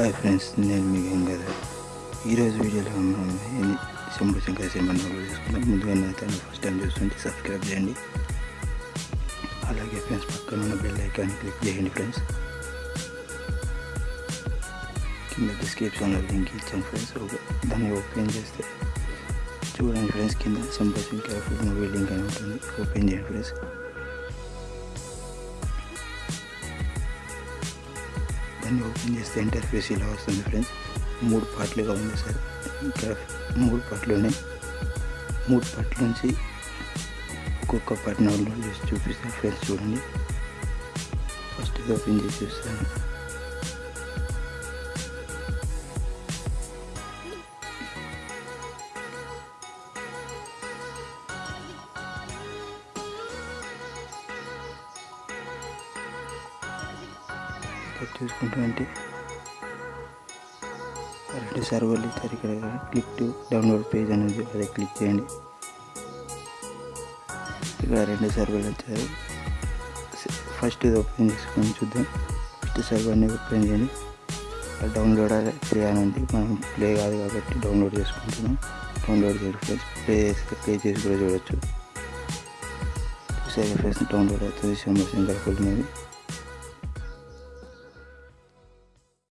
Hi friends నేను మీ గంగాధర్ ఈరోజు వీడియోలో మనం ఏంది శంభు శంకర్ సినిమా డౌన్లోడ్ చేసుకుందాం ముందుగా నా ఛానల్ ఫస్ట్ టైం చూస్తుంటే సబ్స్క్రైబ్ చేయండి అలాగే ఫ్రెండ్స్ పక్కన ఉన్న బెల్ ఐకాన్ క్లిక్ చేయండి ఫ్రెండ్స్ కింద డిస్క్రిప్షన్లో లింక్ ఇచ్చాను ఫ్రెండ్స్ ఒక- దాన్ని ఓపెన్ చేస్తే చూడండి ఫ్రెండ్స్ కింద Shambhu Shankar full movie link అని ఉంటుంది ఓపెన్ చేయండి ఫ్రెండ్స్ దాన్ని ఓపెన్ చేస్తే ఇంటర్ఫేస్ ఇలా వస్తుంది ఫ్రెండ్స్ మూడు పార్ట్లుగా ఉంది సార్. ఇక్కడ మూడు పార్ట్లు ఉన్నాయి. మూడు పార్ట్ల నుంచి ఒక్కొక్క పార్ట్ డౌన్లోడ్ చేసి చూపిస్తాను ఫ్రెండ్స్ చూడండి. ఫస్ట్ ఇది ఓపెన్ చేసి చూస్తాను సెట్ చూసుకుంటే రెండు సర్వర్లు ఇచ్చారు ఇక్కడ. క్లిక్ టు డౌన్లోడ్ పేజ్ అనేది అదే క్లిక్ చేయండి. ఇక్కడ రెండు సర్వర్లు వచ్చారు ఫస్ట్ ఇది ఓపెన్ చేసుకొని చూద్దాం. ఫస్ట్ సర్వర్ని ఓపెన్ చేయండి. డౌన్లోడ్ ప్లే అని ఉంది. మనం ప్లే కాదు కాబట్టి డౌన్లోడ్ చేసుకుంటున్నాం. డౌన్లోడ్ చేయండి ప్లే చేస్తే ప్లే చేసి కూడా చూడొచ్చు. చూసారు ఫ్రెండ్స్ డౌన్లోడ్ అవుతుంది. శంభర్ శంకర్ ఫుల్